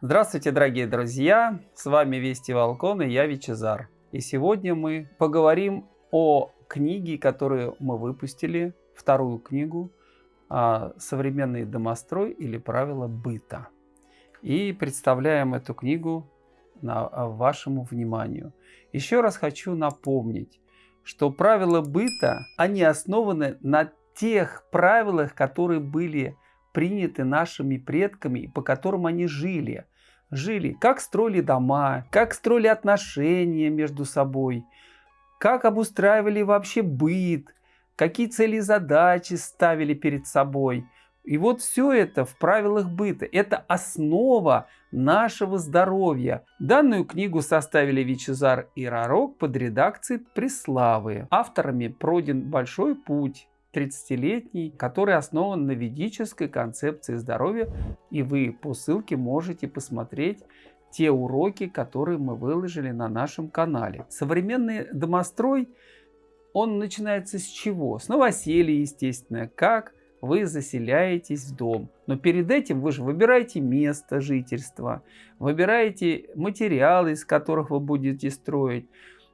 Здравствуйте, дорогие друзья! С вами Вести Волкон и я Вичезар. И сегодня мы поговорим о книге, которую мы выпустили, вторую книгу «Современный домострой или правила быта». И представляем эту книгу на, вашему вниманию. Еще раз хочу напомнить, что правила быта, они основаны на тех правилах, которые были приняты нашими предками и по которым они жили. Жили, как строили дома, как строили отношения между собой, как обустраивали вообще быт, какие цели и задачи ставили перед собой. И вот все это в правилах быта. Это основа нашего здоровья. Данную книгу составили Вичезар и Рарок под редакцией Преславы. Авторами пройден большой путь 30-летний, который основан на ведической концепции здоровья. И вы по ссылке можете посмотреть те уроки, которые мы выложили на нашем канале. Современный домострой, он начинается с чего? С новоселья, естественно, как вы заселяетесь в дом. Но перед этим вы же выбираете место жительства, выбираете материалы, из которых вы будете строить,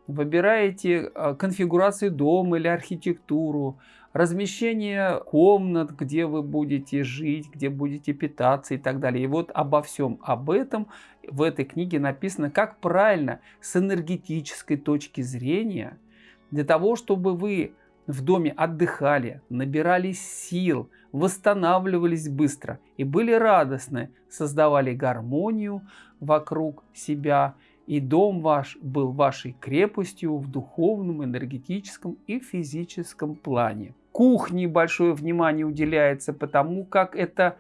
выбираете а, конфигурацию дома или архитектуру, размещение комнат, где вы будете жить, где будете питаться и так далее. И вот обо всем об этом в этой книге написано, как правильно с энергетической точки зрения, для того, чтобы вы в доме отдыхали, набирались сил, восстанавливались быстро и были радостны, создавали гармонию вокруг себя и дом ваш был вашей крепостью в духовном, энергетическом и физическом плане. Кухне большое внимание уделяется, потому как это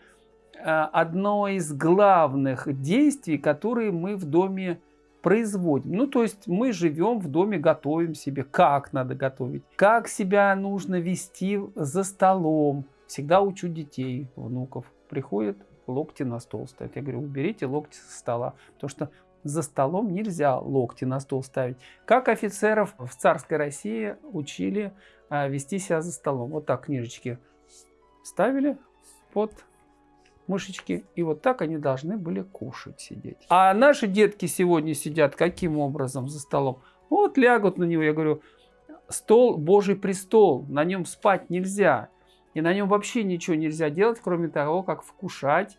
а, одно из главных действий, которые мы в доме производим. Ну, то есть мы живем в доме, готовим себе, как надо готовить, как себя нужно вести за столом. Всегда учу детей, внуков. Приходят, локти на стол ставят. Я говорю, уберите локти со стола, потому что за столом нельзя локти на стол ставить. Как офицеров в царской России учили а, вести себя за столом. Вот так книжечки ставили под мышечки, и вот так они должны были кушать, сидеть. А наши детки сегодня сидят каким образом за столом? Вот лягут на него, я говорю, стол, Божий престол, на нем спать нельзя. И на нем вообще ничего нельзя делать, кроме того, как вкушать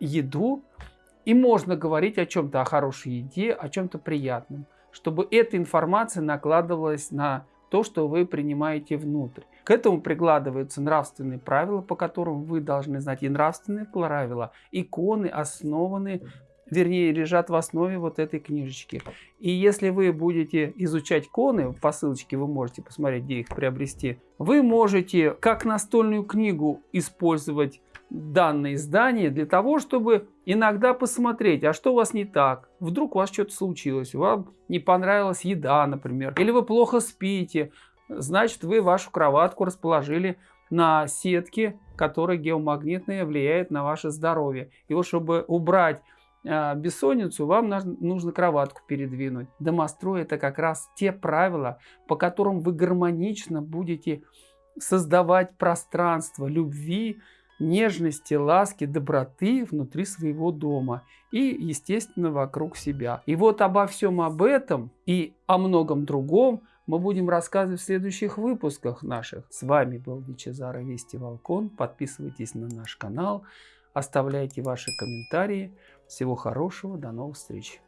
еду и можно говорить о чем-то, о хорошей еде, о чем-то приятном, чтобы эта информация накладывалась на то, что вы принимаете внутрь. К этому прикладываются нравственные правила, по которым вы должны знать. И нравственные правила, иконы основаны, вернее, лежат в основе вот этой книжечки. И если вы будете изучать иконы, по ссылочке вы можете посмотреть, где их приобрести, вы можете как настольную книгу использовать данное издание для того, чтобы иногда посмотреть, а что у вас не так. Вдруг у вас что-то случилось, вам не понравилась еда, например, или вы плохо спите, значит вы вашу кроватку расположили на сетке, которая геомагнитная влияет на ваше здоровье. И вот чтобы убрать э, бессонницу, вам нужно кроватку передвинуть. Домострой это как раз те правила, по которым вы гармонично будете создавать пространство любви, нежности, ласки, доброты внутри своего дома и, естественно, вокруг себя. И вот обо всем об этом и о многом другом мы будем рассказывать в следующих выпусках наших. С вами был Вичезара Вести Волкон. Подписывайтесь на наш канал, оставляйте ваши комментарии. Всего хорошего, до новых встреч!